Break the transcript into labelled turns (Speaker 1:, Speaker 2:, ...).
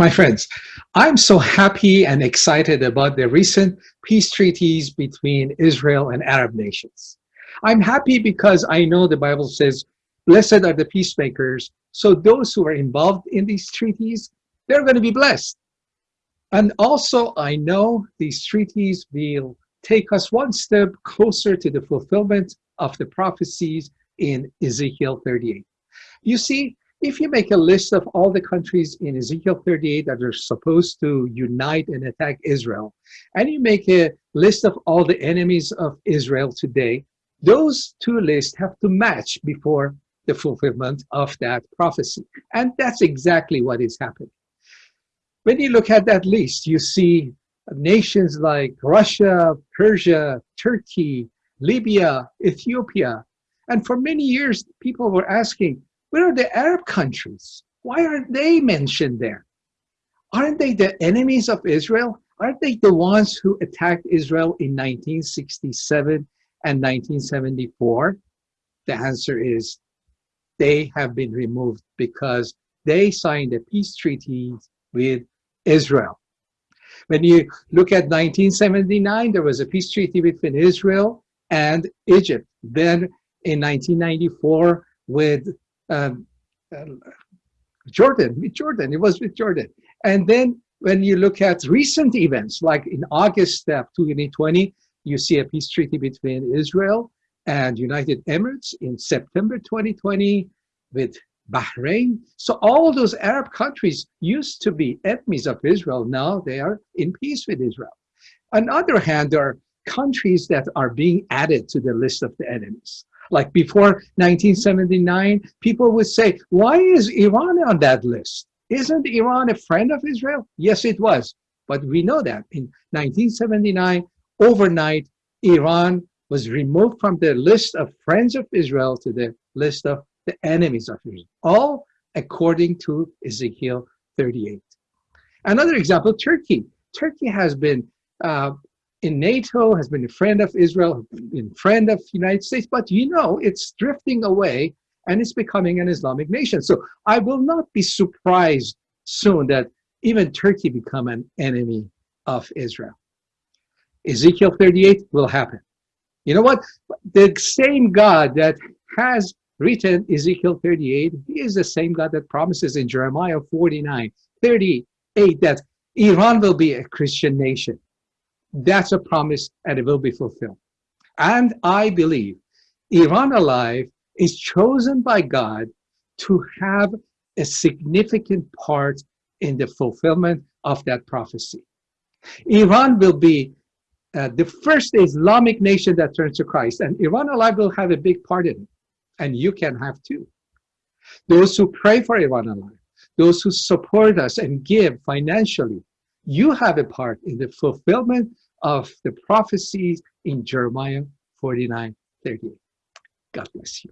Speaker 1: My friends, I'm so happy and excited about the recent peace treaties between Israel and Arab nations. I'm happy because I know the Bible says, blessed are the peacemakers. So those who are involved in these treaties, they're going to be blessed. And also I know these treaties will take us one step closer to the fulfillment of the prophecies in Ezekiel 38. You see, if you make a list of all the countries in Ezekiel 38 that are supposed to unite and attack Israel, and you make a list of all the enemies of Israel today, those two lists have to match before the fulfillment of that prophecy. And that's exactly what is happening. When you look at that list, you see nations like Russia, Persia, Turkey, Libya, Ethiopia. And for many years, people were asking, where are the Arab countries? Why aren't they mentioned there? Aren't they the enemies of Israel? Aren't they the ones who attacked Israel in 1967 and 1974? The answer is they have been removed because they signed a peace treaty with Israel. When you look at 1979, there was a peace treaty between Israel and Egypt. Then in 1994 with um, uh, Jordan, with Jordan, it was with Jordan. And then when you look at recent events, like in August of 2020, you see a peace treaty between Israel and United Emirates in September 2020 with Bahrain. So all those Arab countries used to be enemies of Israel. Now they are in peace with Israel. On the other hand, there are countries that are being added to the list of the enemies. Like before 1979, people would say, why is Iran on that list? Isn't Iran a friend of Israel? Yes, it was. But we know that in 1979, overnight, Iran was removed from the list of friends of Israel to the list of the enemies of Israel, all according to Ezekiel 38. Another example, Turkey. Turkey has been uh, in NATO, has been a friend of Israel, been a friend of United States, but you know, it's drifting away and it's becoming an Islamic nation. So I will not be surprised soon that even Turkey become an enemy of Israel. Ezekiel 38 will happen. You know what? The same God that has written Ezekiel 38, he is the same God that promises in Jeremiah 49, 38 that Iran will be a Christian nation. That's a promise and it will be fulfilled. And I believe Iran Alive is chosen by God to have a significant part in the fulfillment of that prophecy. Iran will be uh, the first Islamic nation that turns to Christ, and Iran Alive will have a big part in it, and you can have too. Those who pray for Iran Alive, those who support us and give financially, you have a part in the fulfillment of the prophecies in Jeremiah 49, 38. God bless you.